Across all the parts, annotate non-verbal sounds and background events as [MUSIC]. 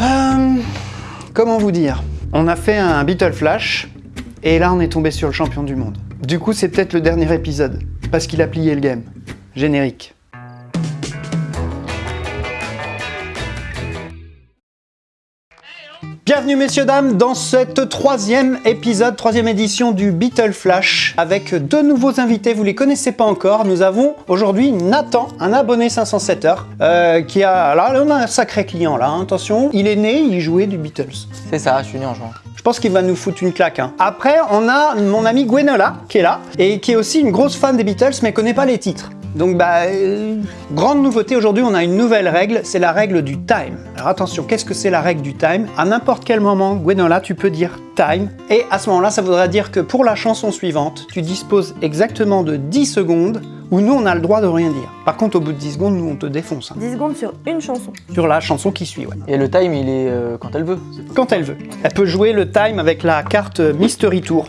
Euh, comment vous dire? On a fait un Beatle Flash, et là on est tombé sur le champion du monde. Du coup c'est peut-être le dernier épisode, parce qu'il a plié le game. Générique. Bienvenue messieurs dames dans cette troisième épisode, troisième édition du Beatle Flash avec deux nouveaux invités, vous les connaissez pas encore. Nous avons aujourd'hui Nathan, un abonné 507 heures, euh, qui a, là on a un sacré client là, hein, attention, il est né, il jouait du Beatles. C'est ça, je suis né en juin. Je pense qu'il va nous foutre une claque. hein. Après, on a mon ami Gwenola qui est là et qui est aussi une grosse fan des Beatles mais connaît pas les titres. Donc bah, euh, grande nouveauté aujourd'hui, on a une nouvelle règle, c'est la règle du time. Alors attention, qu'est-ce que c'est la règle du time? À n'importe quel moment, Gwenola, tu peux dire time et à ce moment-là, ça voudra dire que pour la chanson suivante, tu disposes exactement de 10 secondes où nous on a le droit de rien dire. Par contre, au bout de 10 secondes, nous on te défonce. hein. 10 secondes sur une chanson. Sur la chanson qui suit, ouais. Et le time, il est euh, quand elle veut. Quand elle veut. Elle peut jouer le time avec la carte Mystery Tour.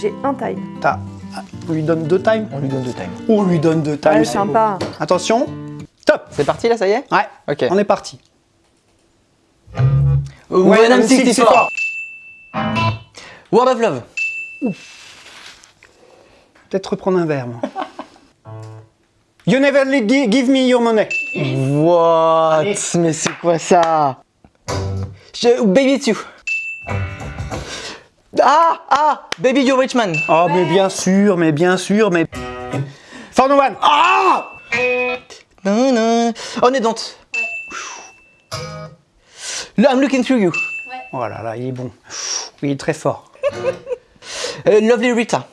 J'ai un time. T'as- On lui donne deux times On lui donne deux times. On lui donne deux times. Ouais, c'est sympa. beau. Attention, top C'est parti là, ça y est? Ouais, Ok. on est parti. I'm 64. 64. World of Love. Peut-être reprendre un verre, moi. You never give me your money. What? Allez. Mais c'est quoi ça? Je- Baby It's You. Ah Ah Baby You're Rich Man. Oh, mais bien sûr, mais bien sûr, mais... For no one. Ah Non, non. On est dans. Le I'm Looking Through You. Oh là là, il est bon. Il est très fort. [LAUGHS] Euh, Lovely Rita.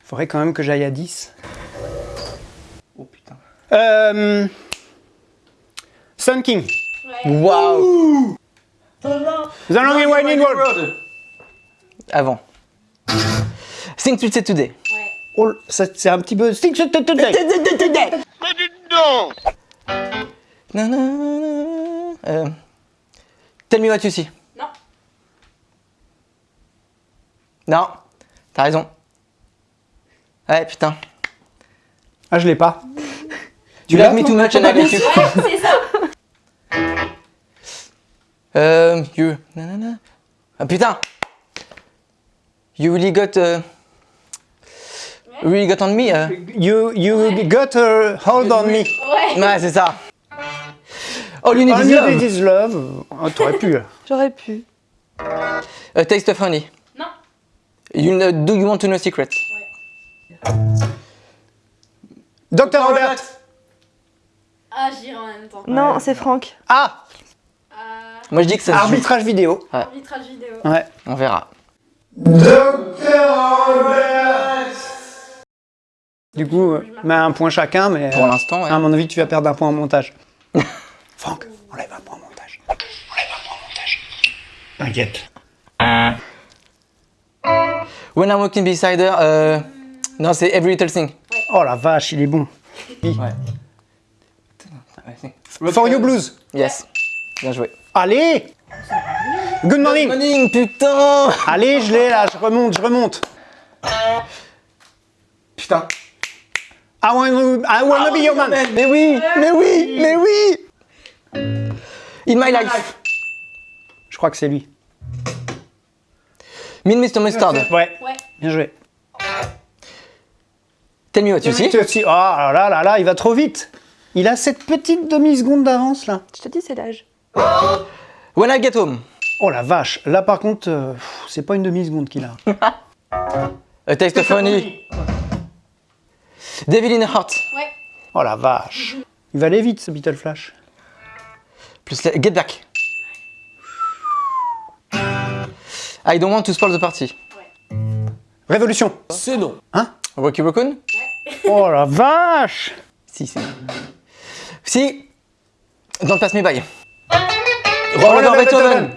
Faudrait quand même que j'aille à 10. Oh putain. Euh... Sun King. Waouh The Long and Winding Road. Avant. Think to say today. Oh, ça, c'est un petit peu... Stick to today. Non, non, non, euh, Tell me what you see. Non. Non, t'as raison. Ouais, putain. Ah, je l'ai pas. You l'as, love me toi too much and I you. c'est ça. Euh, you. Non. Ah putain. You really got. euh, really got on me. euh. You, you got a hold on me. Ouais. Ouais, c'est ça. Oh, you need All is you love. need is love. Oh, T'aurais pu. [LAUGHS] J'aurais pu. A taste of honey. Non. You know, do you want to know secret? Dr. Robert. Ah, j'irai en même temps. Non, c'est Franck. Ah Euh, Moi, je dis que ça se joue. Arbitrage vidéo. arbitrage vidéo. Ouais. On verra. Du coup, euh, mets un point chacun, mais Pour euh, l'instant, ouais. à mon avis, tu vas perdre un point en montage. [LAUGHS] Franck, enlève un point en montage. Enlève un point en montage. T'inquiète. When I'm walking beside her, euh, non, c'est Every Little Thing. Oh la vache, il est bon. Ouais. For You Blues. Yes. Bien joué. Allez Good morning. Morning, putain Allez, je l'ai là, je remonte, je remonte. Putain. I wanna, I wanna be your man. Mais oui, mais oui, mais oui In my life. Je crois que c'est lui. Me and Mr. Mustard. Ouais, Ouais. bien joué. Tell me what you see. Tu aussi- Oh là là là là, il va trop vite. Il a cette petite demi-seconde d'avance là. Je te dis, c'est l'âge. When I get home. Oh la vache, là par contre, euh, c'est pas une demi-seconde qu'il a. [LAUGHS] A taste of honey. Devil in a heart. Ouais. Oh la vache. Il va aller vite ce Beatle Flash. Plus la- Get back. I don't want to spoil the party. Révolution. C'est non. Hein? Rocky Raccoon Oh la vache Si, c'est. Si. Don't pass me by. Robert Beethoven. Beethoven.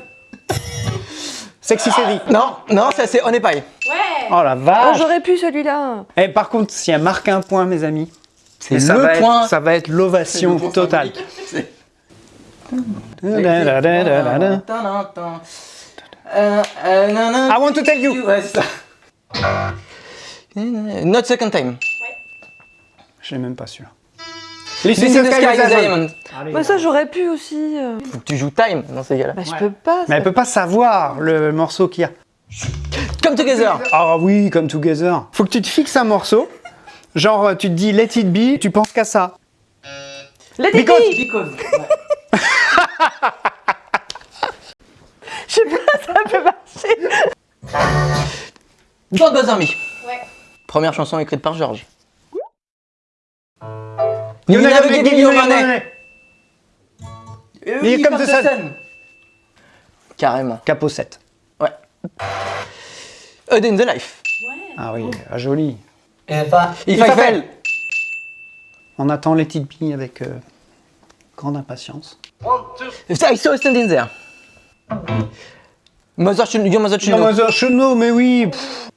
Sexy Série. Non, non, ça c'est On est paille. Ouais. Oh la Oh, vache j'aurais pu celui-là. Et par contre, si elle marque un point, mes amis, C'est ça le va point. Être, ça va être l'ovation totale. Euh, non, non. I want to tell you. Ouais, c'est ça. [LAUGHS] Not second time. Je l'ai même pas celui-là. Listen to Sky Diamond. Diamond. Bah ça j'aurais pu aussi. euh. Faut que tu joues Time dans ces cas-là. Bah je peux pas. Mais elle peut pas savoir le morceau qu'il y a. Come Together. Ah oui, comme Together. Faut que tu te fixes un morceau. Genre, tu te dis Let It Be, tu penses qu'à ça. Let it Because- be Because. [LAUGHS] Je sais pas, ça peut marcher. Don't Bother Me. Ouais. Première chanson écrite par George. You You never give me your money. money. Sun. sun. Carrément. Capot 7. Ouais. Day in the Life. Ouais. Ah oui, ah, joli. If If I I Fell. On attend Let It Be avec euh, grande impatience. I saw a standing there. Mother mother mais oui. pff.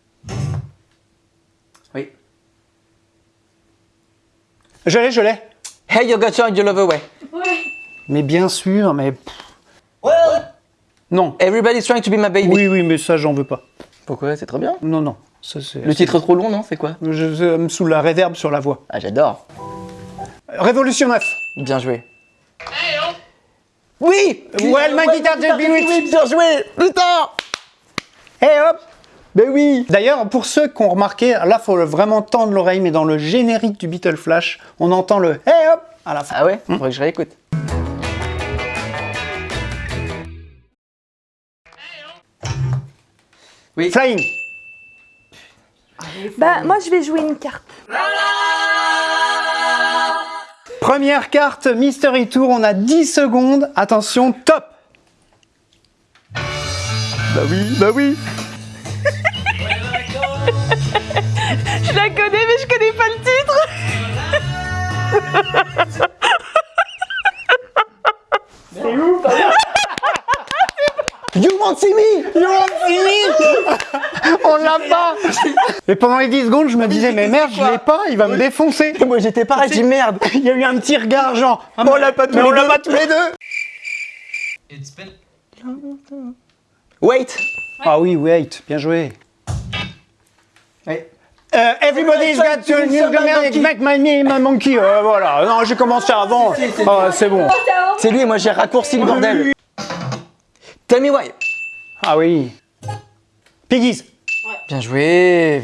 Je l'ai, je l'ai. Hey, you got your, your love away. Ouais. Mais bien sûr, mais... Non. Everybody's trying to be my baby. Oui, oui, mais ça, j'en veux pas. Pourquoi? C'est très bien. Non, non. Ça. Le titre est trop long, non? C'est quoi? Je, je me sous la réverb sur la voix. Ah, j'adore. Révolution 9. Bien joué. Oui Well, my guitar just been bien joué Putain Et hop Ben oui D'ailleurs, pour ceux qui ont remarqué, là, faut vraiment tendre l'oreille, mais dans le générique du Beatle Flash, on entend le « Hey hop !» à la fin. Ah ouais? Faudrait que je réécoute. Oui. Flying Bah moi je vais jouer une carte. Première carte, Mystery Tour, on a 10 secondes. Attention, top Bah oui, bah oui Je la connais mais je connais pas le titre. You won't see me? [LAUGHS] On l'a pas Et pendant les 10 secondes, je me disais « Mais merde, je l'ai pas, il va me défoncer !» Moi j'étais pareil, j'ai dit merde Il y a eu un petit regard genre « On l'a pas tous les deux !» on l'a pas tous les deux Wait Ah oui, wait, bien joué. Euh, everybody's got to new make my name a monkey. Euh, voilà, non, j'ai commencé avant. Ah, c'est bon. C'est lui, moi j'ai raccourci le bordel. Tell me why. Ah oui. Piggies. Bien joué.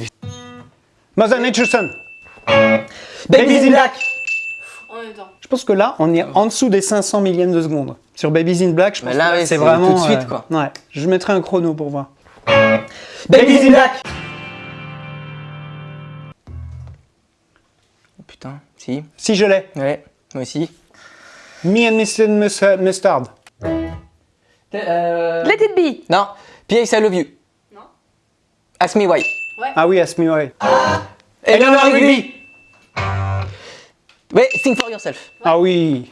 Mother Nature Son. Babies in Black. Je pense que là, on est en dessous des 500 millièmes de seconde. Sur Babies in Black, je pense Mais là, que c'est vraiment... tout de suite, euh, quoi. Ouais, je mettrai un chrono pour voir. Babies in Black. Si. Si je l'ai. Ouais, moi aussi. Me and Mr. Mus- Mustard. Euh... Let it be. Non. P.S. I love you. Non. Ask me why. Ah oui, Ask Me Why. Eleanor Rigby. Ouais, sing for yourself. Ah oui.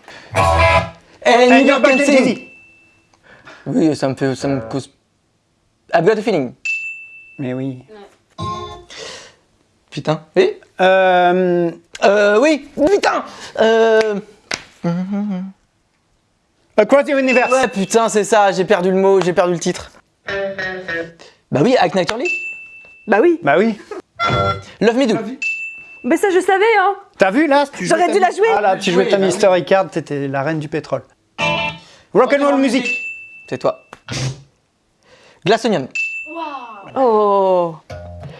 And And you can sing. Oui, ça me fait, ça me cause. I've got a feeling. Mais oui. Putain. Oui. Euh, Euh, oui. Putain. Euh. Across the Universe. Ouais, putain, c'est ça. J'ai perdu le mot, j'ai perdu le titre. Bah oui, Act Naturally. Bah oui. Bah oui. Love Me Do. Mais ça je savais hein. T'as vu là? J'aurais dû ta- la jouer. Ah là, tu jouais ta bah oui. Mystery Card, t'étais la reine du pétrole. Rock'n'roll music. C'est toi. Glass Onion. Waouh. Oh.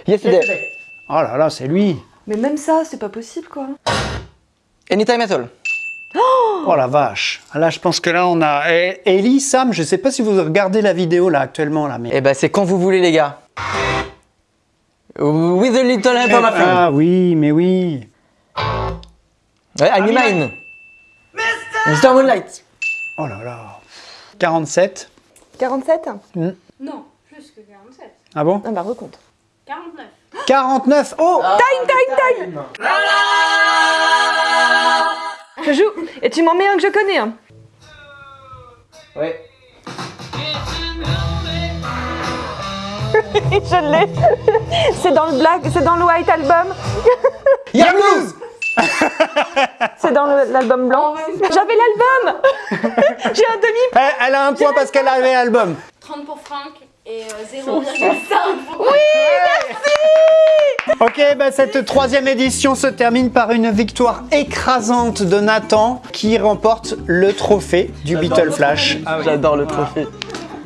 Yesterday. Oh là là, c'est lui. Mais même ça c'est pas possible quoi. Anytime at all. Oh la vache. Là, je pense que là, on a. Eh, Ellie, Sam, je sais pas si vous regardez la vidéo là actuellement là, mais. Eh bah, c'est quand vous voulez, les gars. With a little help from my friend. Ah oui, mais oui. Ouais, I'm mine. Mr. Moonlight. Oh là là. 47. 47 Non, plus que 47. Ah bon? Ah bah recompte. 49. 49. Oh Time, time, time Je joue. Et tu m'en mets un que je connais. Hein. Ouais. [LAUGHS] je l'ai. c'est dans le black, c'est dans le white album. [LAUGHS] Blues. [LAUGHS] C'est dans l'album blanc. J'avais l'album. J'ai un demi. elle, elle a un point parce qu'elle avait l'album. 30 pour Franck Et euh, [LAUGHS] 0,5. Ok, bah cette troisième édition se termine par une victoire écrasante de Nathan qui remporte le trophée du Beetle Flash. J'adore le trophée.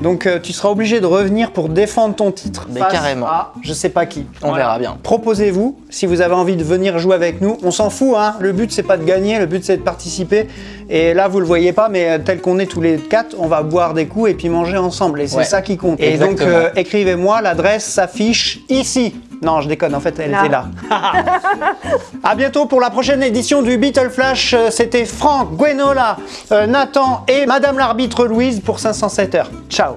Donc euh, tu seras obligé de revenir pour défendre ton titre. Mais face carrément. à je sais pas qui. On verra bien. Proposez-vous si vous avez envie de venir jouer avec nous. On s'en fout, hein. Le but c'est pas de gagner, le but c'est de participer. Et là vous le voyez pas, mais euh, tel qu'on est tous les quatre, on va boire des coups et puis manger ensemble. Et c'est Ouais. ça qui compte. Et donc euh, écrivez-moi, l'adresse s'affiche ici. Non, je déconne, en fait, elle Là. était [LAUGHS] là. à bientôt pour la prochaine édition du Beetle Flash. Euh, C'était Franck, Gwenola, euh, Nathan et Madame l'arbitre Louise pour 507 heures. Ciao